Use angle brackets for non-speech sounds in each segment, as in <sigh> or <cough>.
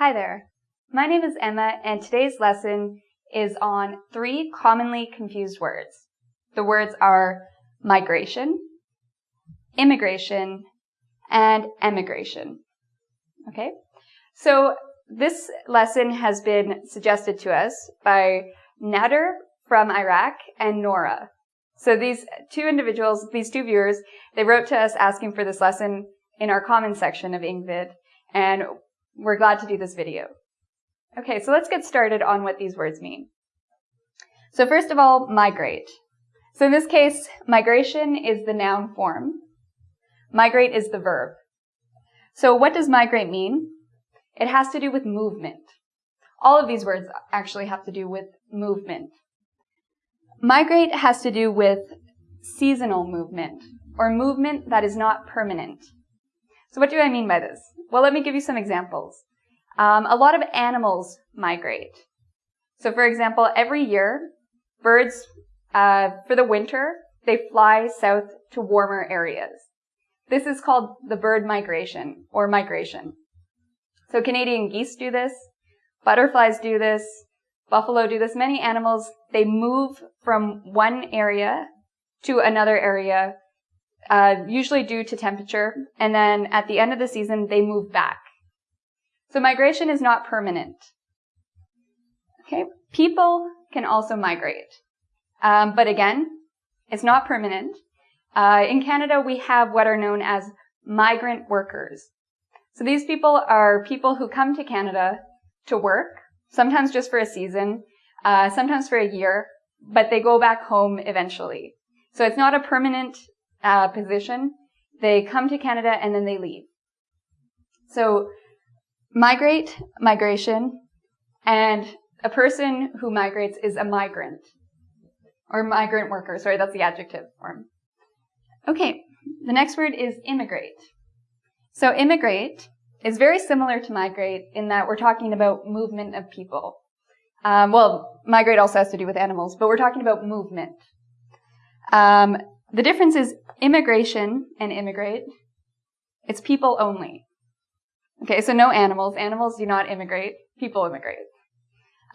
Hi there. My name is Emma and today's lesson is on three commonly confused words. The words are migration, immigration, and emigration. Okay? So this lesson has been suggested to us by Nader from Iraq and Nora. So these two individuals, these two viewers, they wrote to us asking for this lesson in our comments section of Engvid, and we're glad to do this video. Okay, so let's get started on what these words mean. So first of all, migrate. So in this case, migration is the noun form. Migrate is the verb. So what does migrate mean? It has to do with movement. All of these words actually have to do with movement. Migrate has to do with seasonal movement, or movement that is not permanent. So what do I mean by this? Well, let me give you some examples. Um, a lot of animals migrate. So for example, every year, birds, uh, for the winter, they fly south to warmer areas. This is called the bird migration or migration. So Canadian geese do this, butterflies do this, buffalo do this. Many animals, they move from one area to another area uh, usually due to temperature, and then at the end of the season, they move back. So migration is not permanent. Okay, people can also migrate, um, but again, it's not permanent. Uh, in Canada, we have what are known as migrant workers. So these people are people who come to Canada to work, sometimes just for a season, uh, sometimes for a year, but they go back home eventually. So it's not a permanent uh, position. They come to Canada and then they leave. So migrate, migration, and a person who migrates is a migrant or migrant worker. Sorry, that's the adjective form. Okay, the next word is immigrate. So immigrate is very similar to migrate in that we're talking about movement of people. Um, well, migrate also has to do with animals, but we're talking about movement. Um, the difference is immigration and immigrate. It's people only. Okay, so no animals. Animals do not immigrate. People immigrate.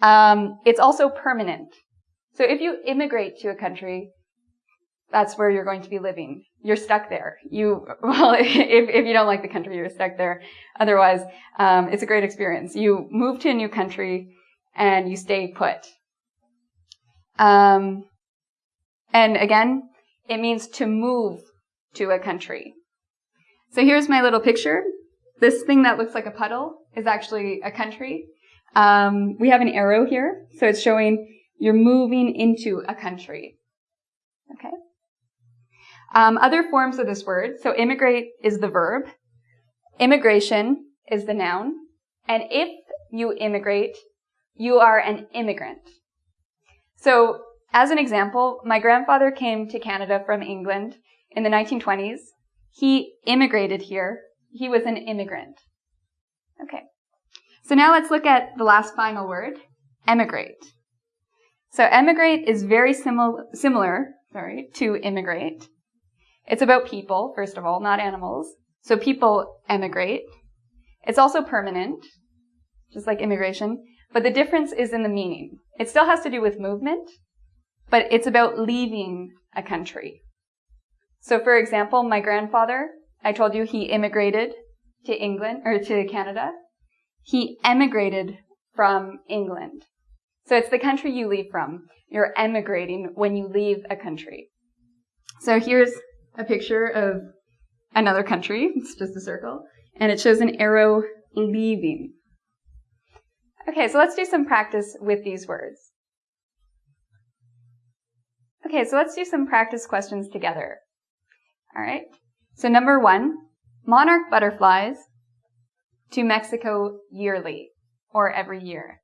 Um, it's also permanent. So if you immigrate to a country, that's where you're going to be living. You're stuck there. You, <laughs> well, if, if you don't like the country, you're stuck there. Otherwise, um, it's a great experience. You move to a new country and you stay put. Um, and again, it means to move to a country. So here's my little picture. This thing that looks like a puddle is actually a country. Um, we have an arrow here, so it's showing you're moving into a country. Okay. Um, other forms of this word. So immigrate is the verb. Immigration is the noun. And if you immigrate, you are an immigrant. So as an example, my grandfather came to Canada from England in the 1920s. He immigrated here. He was an immigrant. Okay. So now let's look at the last final word, emigrate. So emigrate is very simil- similar, sorry, to immigrate. It's about people, first of all, not animals. So people emigrate. It's also permanent, just like immigration, but the difference is in the meaning. It still has to do with movement, but it's about leaving a country. So for example, my grandfather, I told you he immigrated to England or to Canada. He emigrated from England. So it's the country you leave from. You're emigrating when you leave a country. So here's a picture of another country. It's just a circle. And it shows an arrow leaving. Okay, so let's do some practice with these words. Okay, so let's do some practice questions together. All right. So number one, monarch butterflies to Mexico yearly or every year.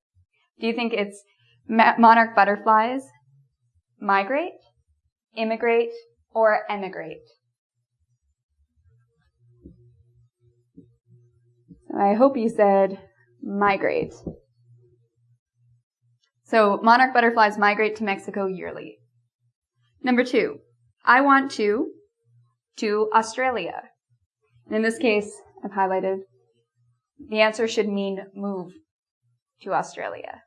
Do you think it's monarch butterflies migrate, immigrate, or emigrate? I hope you said migrate. So monarch butterflies migrate to Mexico yearly. Number two, I want to to Australia. And in this case, I've highlighted the answer should mean move to Australia.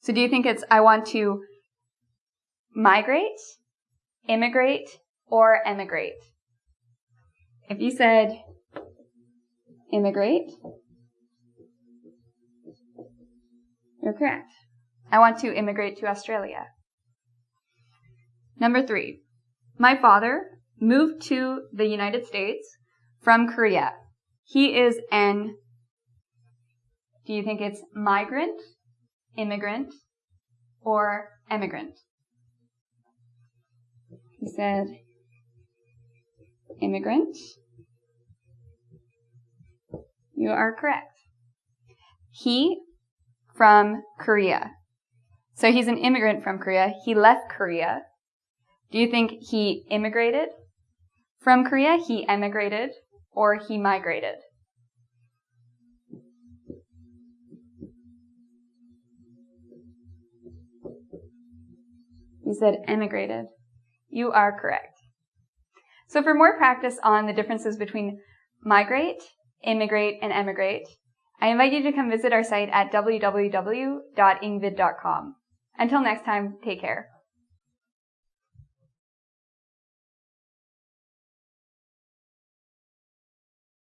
So do you think it's I want to migrate, immigrate, or emigrate? If you said immigrate, you're correct. I want to immigrate to Australia. Number three, my father moved to the United States from Korea. He is an, do you think it's migrant, immigrant, or emigrant? He said immigrant. You are correct. He from Korea. So he's an immigrant from Korea. He left Korea. Do you think he immigrated from Korea? He emigrated or he migrated? You said emigrated. You are correct. So for more practice on the differences between migrate, immigrate, and emigrate, I invite you to come visit our site at www.engvid.com. Until next time, take care.